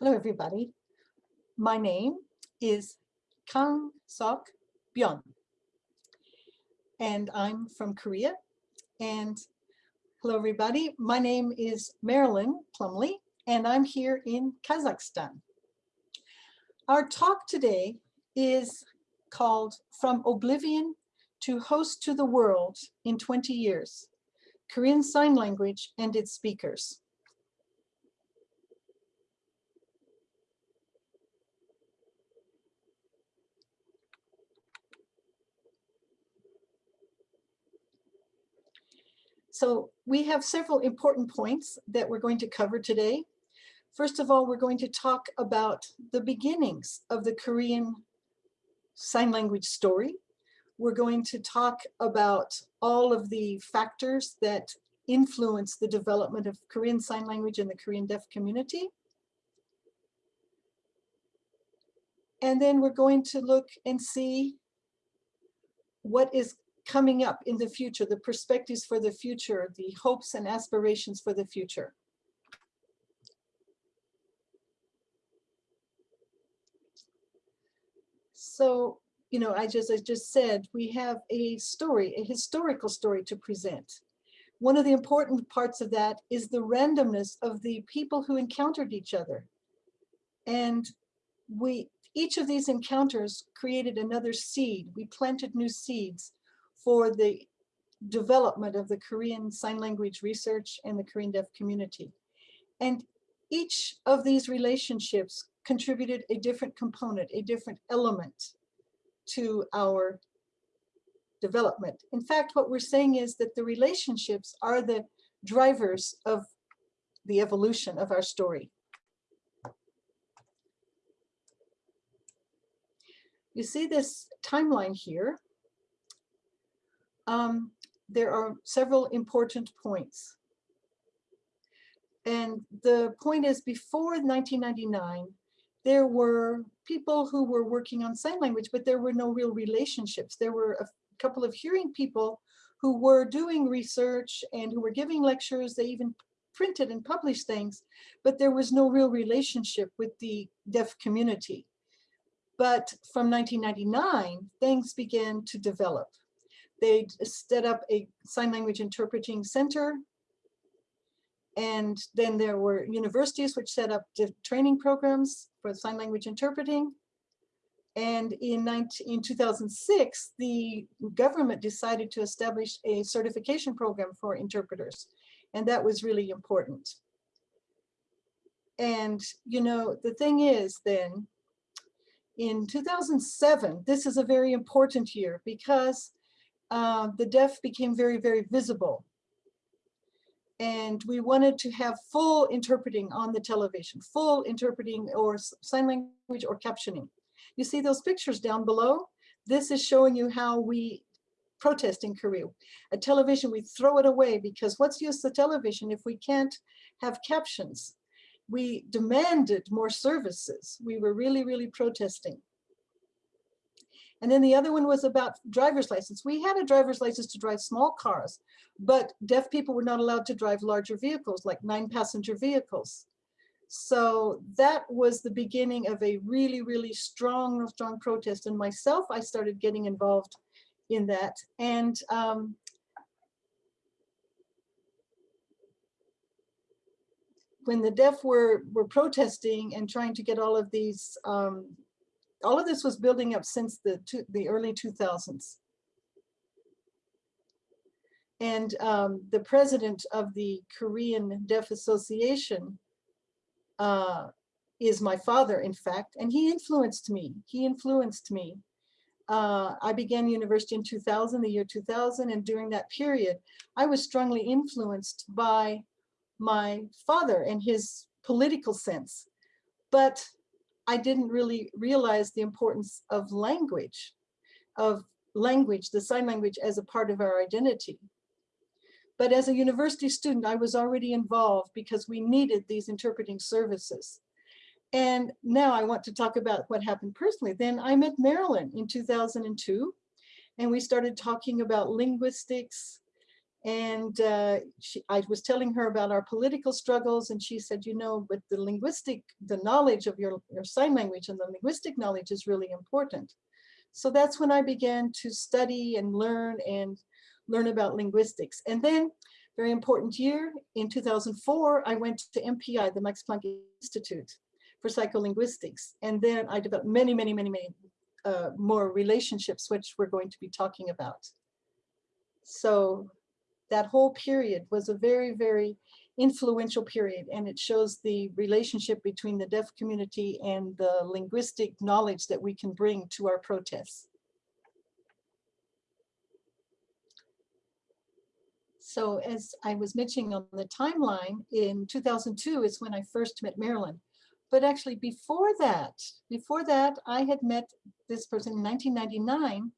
Hello, everybody. My name is Kang Sok Byun, and I'm from Korea. And hello, everybody. My name is Marilyn Plumlee, and I'm here in Kazakhstan. Our talk today is called From Oblivion to Host to the World in 20 Years, Korean Sign Language and its Speakers. So we have several important points that we're going to cover today. First of all, we're going to talk about the beginnings of the Korean Sign Language story. We're going to talk about all of the factors that influence the development of Korean Sign Language in the Korean deaf community. And then we're going to look and see what is coming up in the future, the perspectives for the future, the hopes and aspirations for the future. So, you know, I just, I just said, we have a story, a historical story to present. One of the important parts of that is the randomness of the people who encountered each other. And we, each of these encounters created another seed. We planted new seeds for the development of the Korean Sign Language research and the Korean deaf community. And each of these relationships contributed a different component, a different element to our development. In fact, what we're saying is that the relationships are the drivers of the evolution of our story. You see this timeline here um, there are several important points. And the point is before 1999, there were people who were working on sign language, but there were no real relationships. There were a couple of hearing people who were doing research and who were giving lectures. They even printed and published things, but there was no real relationship with the deaf community. But from 1999, things began to develop. They set up a sign language interpreting center. And then there were universities which set up the training programs for sign language interpreting. And in, 19, in 2006, the government decided to establish a certification program for interpreters. And that was really important. And, you know, the thing is then, in 2007, this is a very important year because uh, the deaf became very, very visible. And we wanted to have full interpreting on the television, full interpreting or sign language or captioning. You see those pictures down below? This is showing you how we protest in Korea. A television, we throw it away because what's use the television if we can't have captions? We demanded more services. We were really, really protesting. And then the other one was about driver's license. We had a driver's license to drive small cars, but deaf people were not allowed to drive larger vehicles, like nine passenger vehicles. So that was the beginning of a really, really strong, strong protest. And myself, I started getting involved in that. And um, when the deaf were, were protesting and trying to get all of these um, all of this was building up since the, the early 2000s. And um, the president of the Korean Deaf Association uh, is my father, in fact, and he influenced me. He influenced me. Uh, I began university in 2000, the year 2000, and during that period, I was strongly influenced by my father and his political sense. But I didn't really realize the importance of language, of language, the sign language as a part of our identity. But as a university student, I was already involved because we needed these interpreting services. And now I want to talk about what happened personally. Then I met Marilyn in 2002, and we started talking about linguistics And uh, she, I was telling her about our political struggles and she said, you know, but the linguistic, the knowledge of your, your sign language and the linguistic knowledge is really important. So that's when I began to study and learn and learn about linguistics. And then very important year in 2004, I went to MPI, the Max Planck Institute for Psycholinguistics. And then I developed many, many, many, many uh, more relationships, which we're going to be talking about. So that whole period was a very, very influential period and it shows the relationship between the deaf community and the linguistic knowledge that we can bring to our protests. So as I was mentioning on the timeline, in 2002 is when I first met Marilyn. But actually before that, before that, I had met this person in 1999.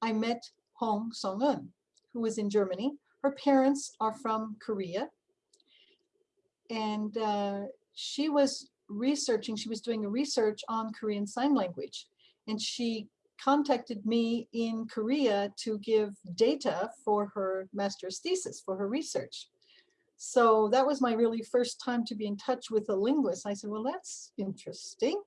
I met Hong Song-eun, who was in Germany. Her parents are from Korea. And uh, she was researching, she was doing a research on Korean Sign Language. And she contacted me in Korea to give data for her master's thesis, for her research. So that was my really first time to be in touch with a linguist. I said, well, that's interesting.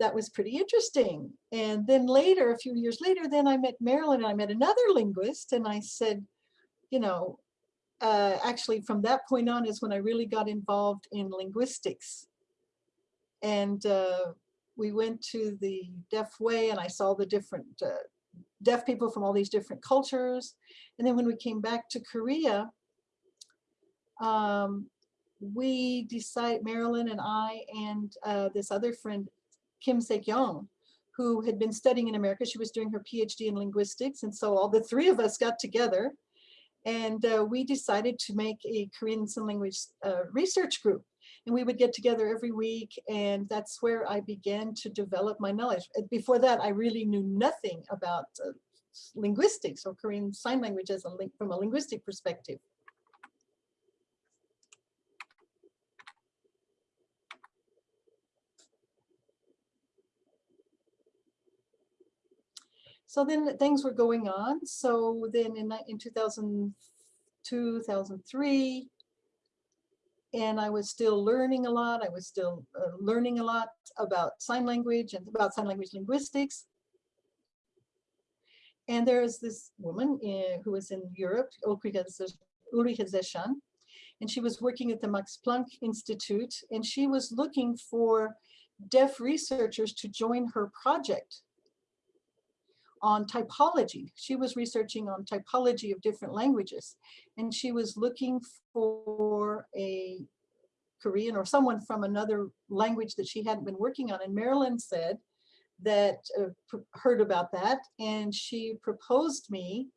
That was pretty interesting. And then later, a few years later, then I met Marilyn and I met another linguist and I said, you know, uh, actually from that point on is when I really got involved in linguistics. And uh, we went to the Deaf Way and I saw the different uh, deaf people from all these different cultures. And then when we came back to Korea, um, we decided, Marilyn and I and uh, this other friend, Kim Se-kyung, who had been studying in America. She was doing her PhD in linguistics. And so all the three of us got together and uh, we decided to make a Korean Sign Language uh, research group. And we would get together every week and that's where I began to develop my knowledge. Before that, I really knew nothing about uh, linguistics or Korean Sign Language as a link from a linguistic perspective. So then things were going on. So then in, in 2002, 2003, and I was still learning a lot. I was still uh, learning a lot about sign language and about sign language linguistics. And there is this woman in, who was in Europe, Ulrike Zeshan, and she was working at the Max Planck Institute, and she was looking for deaf researchers to join her project on typology. She was researching on typology of different languages and she was looking for a Korean or someone from another language that she hadn't been working on. And Marilyn said that, uh, heard about that and she proposed me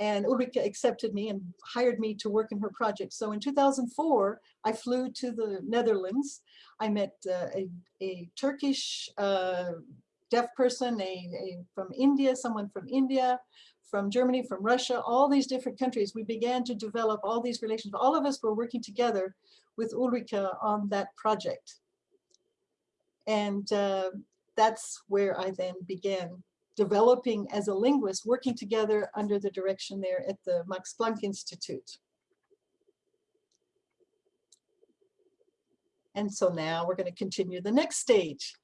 and Ulrika accepted me and hired me to work in her project. So in 2004, I flew to the Netherlands. I met uh, a, a Turkish uh, deaf person, a, a, from India, someone from India, from Germany, from Russia, all these different countries. We began to develop all these relations. All of us were working together with Ulrika on that project. And uh, that's where I then began developing as a linguist, working together under the direction there at the Max Planck Institute. And so now we're going to continue the next stage.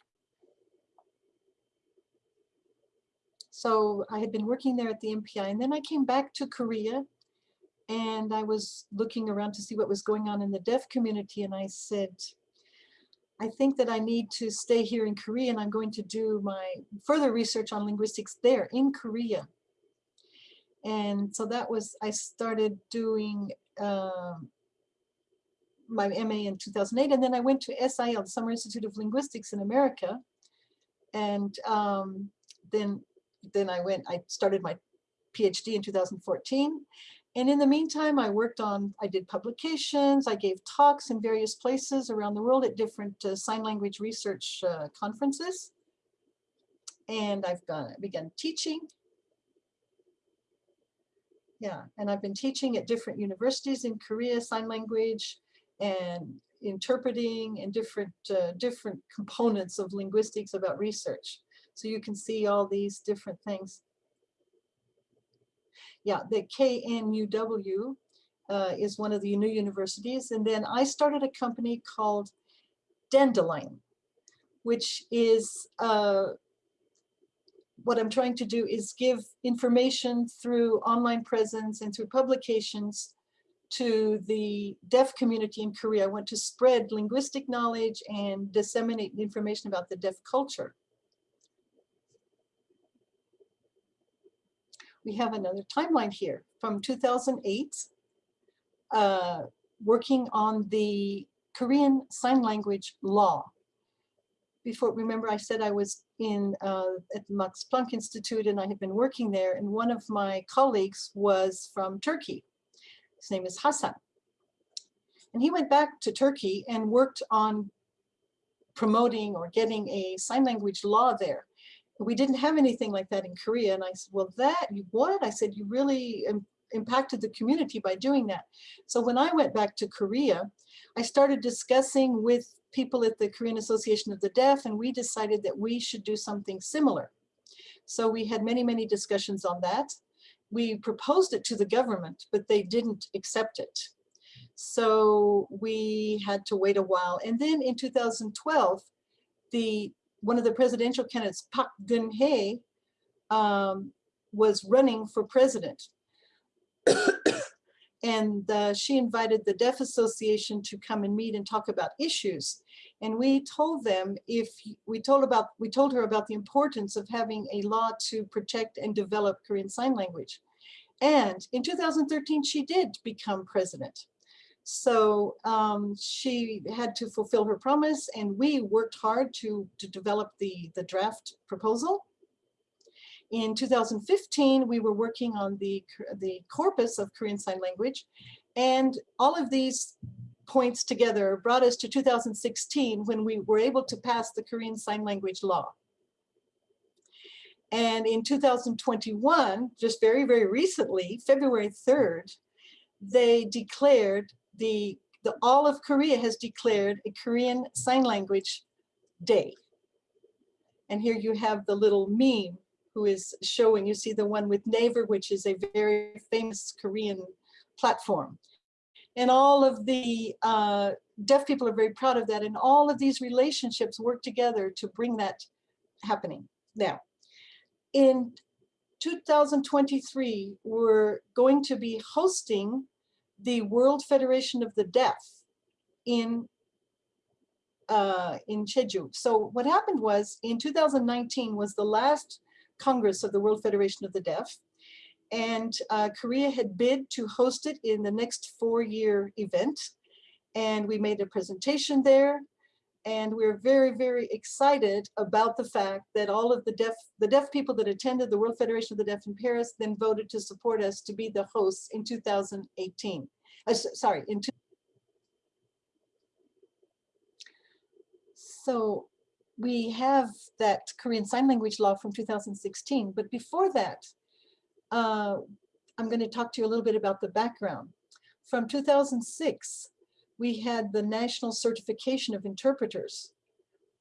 So I had been working there at the MPI and then I came back to Korea and I was looking around to see what was going on in the deaf community and I said, I think that I need to stay here in Korea and I'm going to do my further research on linguistics there in Korea. And so that was, I started doing uh, my MA in 2008 and then I went to SIL, the Summer Institute of Linguistics in America. And um, then then I went, I started my PhD in 2014. And in the meantime, I worked on, I did publications, I gave talks in various places around the world at different uh, sign language research uh, conferences. And I've gone, begun teaching. Yeah, and I've been teaching at different universities in Korea, sign language and interpreting and different, uh, different components of linguistics about research. So you can see all these different things. yeah, the KNUW uh, is one of the new universities. And then I started a company called Dandelion, which is uh, what I'm trying to do is give information through online presence and through publications to the deaf community in Korea. I want to spread linguistic knowledge and disseminate information about the deaf culture. We have another timeline here from 2008, uh, working on the Korean Sign Language law. Before, remember I said I was in uh, at the Max Planck Institute and I had been working there and one of my colleagues was from Turkey. His name is Hassan. And he went back to Turkey and worked on promoting or getting a sign language law there. We didn't have anything like that in Korea. And I said, well, that, you what? I said, you really impacted the community by doing that. So when I went back to Korea, I started discussing with people at the Korean Association of the Deaf, and we decided that we should do something similar. So we had many, many discussions on that. We proposed it to the government, but they didn't accept it. So we had to wait a while. And then in 2012, the one of the presidential candidates, Park Geun-hye, um, was running for president and uh, she invited the Deaf Association to come and meet and talk about issues. And we told them if we told about we told her about the importance of having a law to protect and develop Korean Sign Language. And in 2013, she did become president. So um, she had to fulfill her promise and we worked hard to, to develop the, the draft proposal. In 2015, we were working on the, the corpus of Korean Sign Language, and all of these points together brought us to 2016 when we were able to pass the Korean Sign Language law. And in 2021, just very, very recently, February 3rd, they declared the, the all of Korea has declared a Korean Sign Language Day. And here you have the little meme who is showing, you see the one with Naver, which is a very famous Korean platform. And all of the uh, deaf people are very proud of that. And all of these relationships work together to bring that happening. Now, in 2023, we're going to be hosting the World Federation of the Deaf in uh, in Jeju. So what happened was in 2019 was the last Congress of the World Federation of the Deaf. And uh, Korea had bid to host it in the next four-year event. And we made a presentation there. And we're very, very excited about the fact that all of the deaf, the deaf people that attended the World Federation of the Deaf in Paris then voted to support us to be the hosts in 2018. Uh, sorry, in two so we have that Korean Sign Language law from 2016, but before that, uh, I'm going to talk to you a little bit about the background. From 2006, we had the National Certification of Interpreters.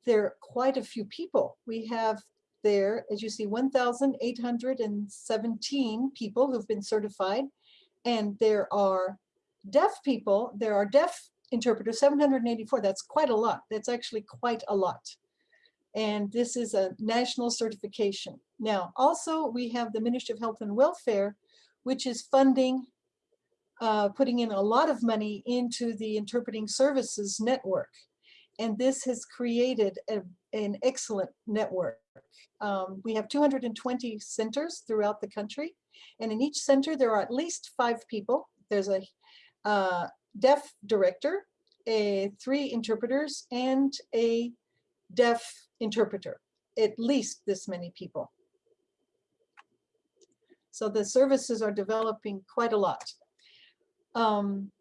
There are quite a few people. We have there, as you see, 1,817 people who've been certified, and there are deaf people, there are deaf interpreters, 784, that's quite a lot. That's actually quite a lot and this is a national certification. Now, also we have the Ministry of Health and Welfare, which is funding, uh, putting in a lot of money into the Interpreting Services Network. And this has created a, an excellent network. Um, we have 220 centers throughout the country. And in each center, there are at least five people. There's a uh, deaf director, a, three interpreters, and a deaf interpreter, at least this many people. So the services are developing quite a lot. Um,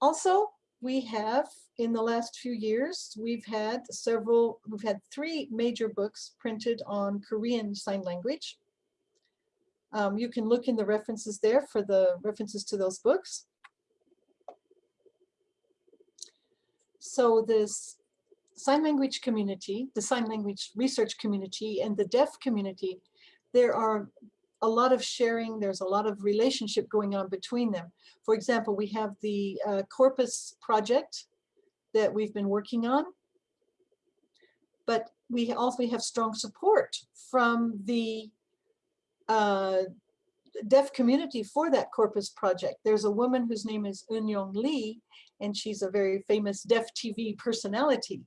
also, we have, in the last few years, we've had several, we've had three major books printed on Korean Sign Language. Um, you can look in the references there for the references to those books. So this sign language community, the sign language research community, and the deaf community, there are a lot of sharing. There's a lot of relationship going on between them. For example, we have the uh, Corpus project that we've been working on. But we also have strong support from the uh, deaf community for that Corpus project. There's a woman whose name is Eun Lee, and she's a very famous deaf TV personality.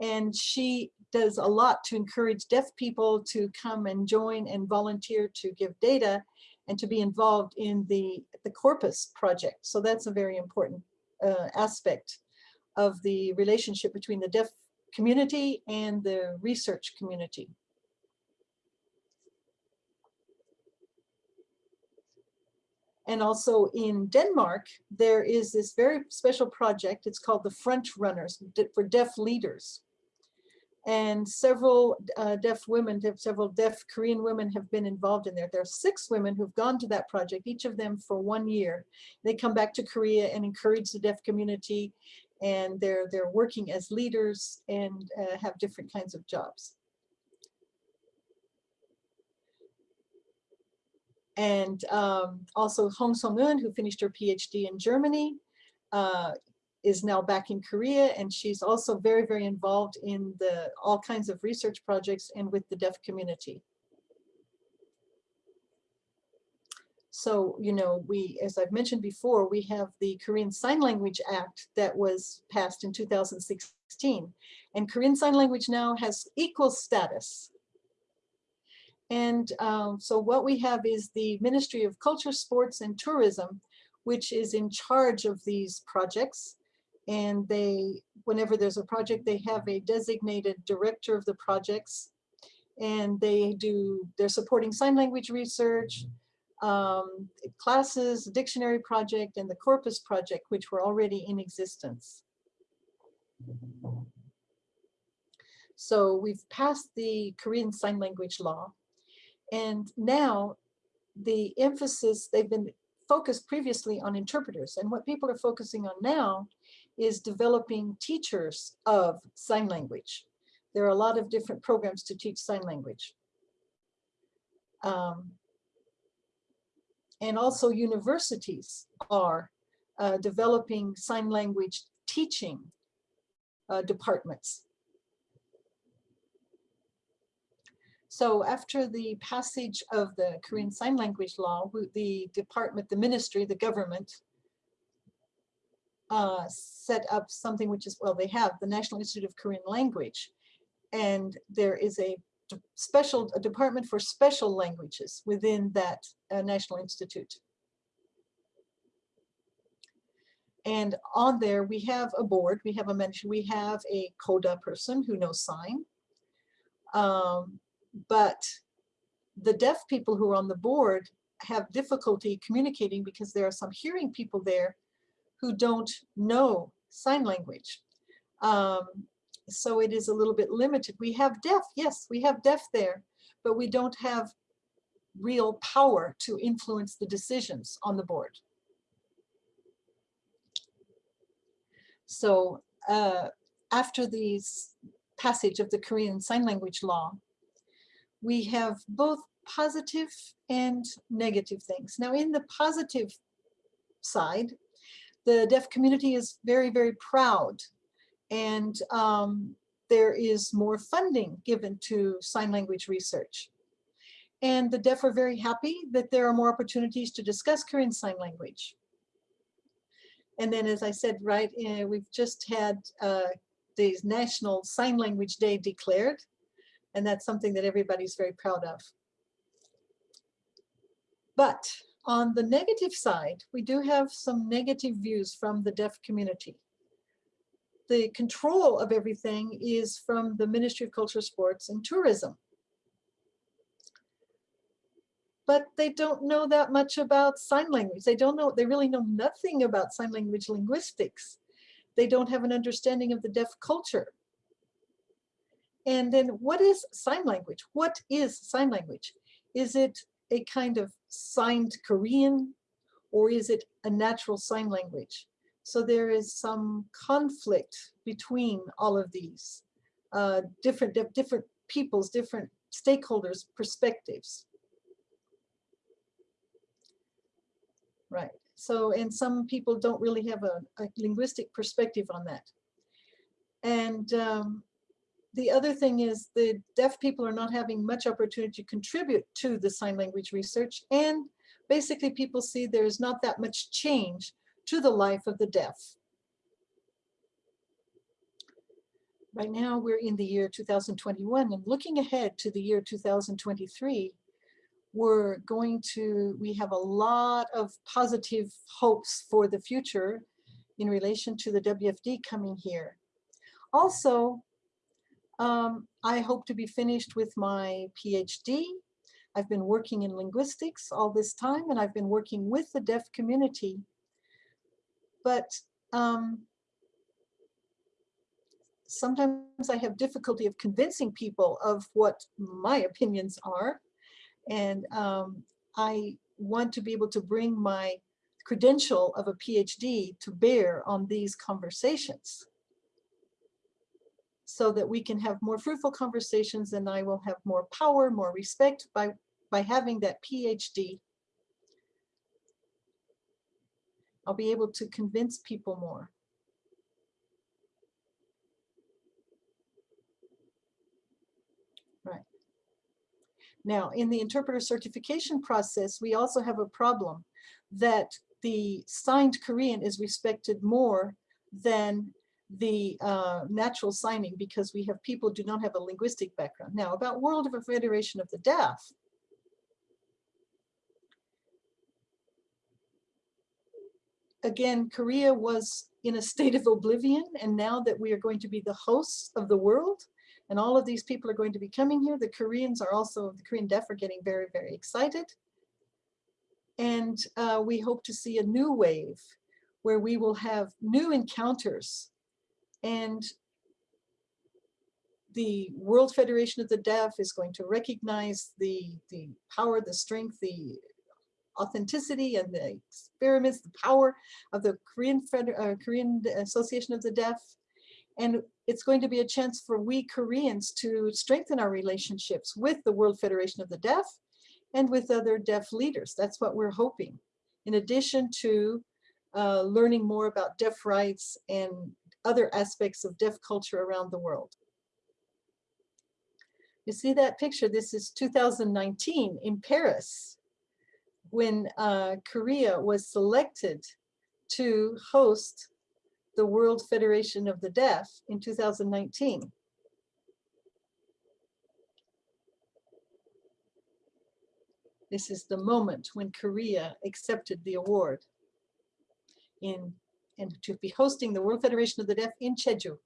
And she does a lot to encourage deaf people to come and join and volunteer to give data and to be involved in the, the Corpus project. So that's a very important uh, aspect of the relationship between the deaf community and the research community. And also in Denmark, there is this very special project. It's called the Front Runners for Deaf Leaders. And several uh, deaf women, several deaf Korean women have been involved in there. There are six women who've gone to that project, each of them for one year. They come back to Korea and encourage the deaf community and they're, they're working as leaders and uh, have different kinds of jobs. And um, also Hong Song-eun, who finished her PhD in Germany, uh, is now back in Korea, and she's also very, very involved in the all kinds of research projects and with the deaf community. So, you know, we, as I've mentioned before, we have the Korean Sign Language Act that was passed in 2016. And Korean Sign Language now has equal status and um, so what we have is the Ministry of Culture, Sports and Tourism, which is in charge of these projects. And they, whenever there's a project, they have a designated director of the projects. And they do, they're supporting sign language research, um, classes, dictionary project, and the corpus project, which were already in existence. So we've passed the Korean Sign Language Law. And now the emphasis, they've been focused previously on interpreters. And what people are focusing on now is developing teachers of sign language. There are a lot of different programs to teach sign language. Um, and also universities are uh, developing sign language teaching uh, departments. So after the passage of the Korean Sign Language Law, the department, the ministry, the government uh, set up something which is, well, they have the National Institute of Korean Language. And there is a special a department for special languages within that uh, National Institute. And on there, we have a board, we have a mention, we have a CODA person who knows sign. Um, but the deaf people who are on the board have difficulty communicating because there are some hearing people there who don't know sign language. Um, so it is a little bit limited. We have deaf, yes, we have deaf there, but we don't have real power to influence the decisions on the board. So uh, after the passage of the Korean Sign Language Law, we have both positive and negative things. Now in the positive side, the deaf community is very, very proud and um, there is more funding given to sign language research. And the deaf are very happy that there are more opportunities to discuss Korean Sign Language. And then, as I said, right, uh, we've just had uh, the National Sign Language Day declared. And that's something that everybody's very proud of. But on the negative side, we do have some negative views from the deaf community. The control of everything is from the Ministry of Culture, Sports and Tourism. But they don't know that much about sign language. They don't know, they really know nothing about sign language linguistics. They don't have an understanding of the deaf culture. And then what is sign language? What is sign language? Is it a kind of signed Korean or is it a natural sign language? So there is some conflict between all of these uh, different, different peoples, different stakeholders' perspectives. Right. So, and some people don't really have a, a linguistic perspective on that. And um, the other thing is the deaf people are not having much opportunity to contribute to the sign language research. And basically people see there's not that much change to the life of the deaf. Right now we're in the year 2021 and looking ahead to the year 2023, we're going to, we have a lot of positive hopes for the future in relation to the WFD coming here. Also, um, I hope to be finished with my PhD. I've been working in linguistics all this time and I've been working with the deaf community. But um, sometimes I have difficulty of convincing people of what my opinions are. And um, I want to be able to bring my credential of a PhD to bear on these conversations so that we can have more fruitful conversations and I will have more power, more respect by, by having that PhD. I'll be able to convince people more. Right. Now, in the interpreter certification process, we also have a problem that the signed Korean is respected more than the uh, natural signing because we have people do not have a linguistic background. Now about World of a Federation of the Deaf. Again, Korea was in a state of oblivion and now that we are going to be the hosts of the world and all of these people are going to be coming here, the Koreans are also, the Korean deaf are getting very, very excited. And uh, we hope to see a new wave where we will have new encounters and the World Federation of the Deaf is going to recognize the, the power, the strength, the authenticity and the experiments, the power of the Korean, Feder uh, Korean Association of the Deaf. And it's going to be a chance for we Koreans to strengthen our relationships with the World Federation of the Deaf and with other deaf leaders. That's what we're hoping. In addition to uh, learning more about deaf rights and other aspects of deaf culture around the world. You see that picture? This is 2019 in Paris when uh, Korea was selected to host the World Federation of the Deaf in 2019. This is the moment when Korea accepted the award in and to be hosting the World Federation of the Deaf in Jeju.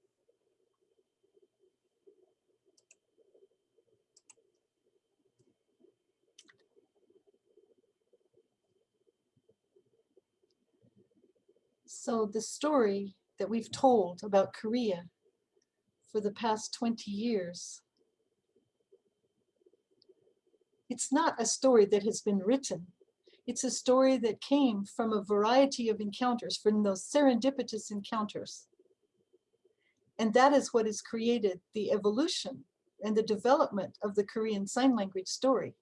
So the story that we've told about Korea for the past 20 years, it's not a story that has been written it's a story that came from a variety of encounters, from those serendipitous encounters. And that is what has created the evolution and the development of the Korean Sign Language story.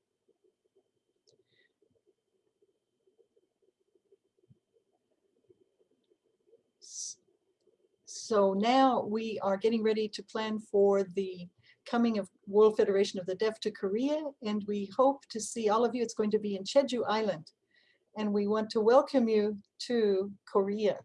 So now we are getting ready to plan for the coming of World Federation of the Deaf to Korea, and we hope to see all of you. It's going to be in Jeju Island, and we want to welcome you to Korea.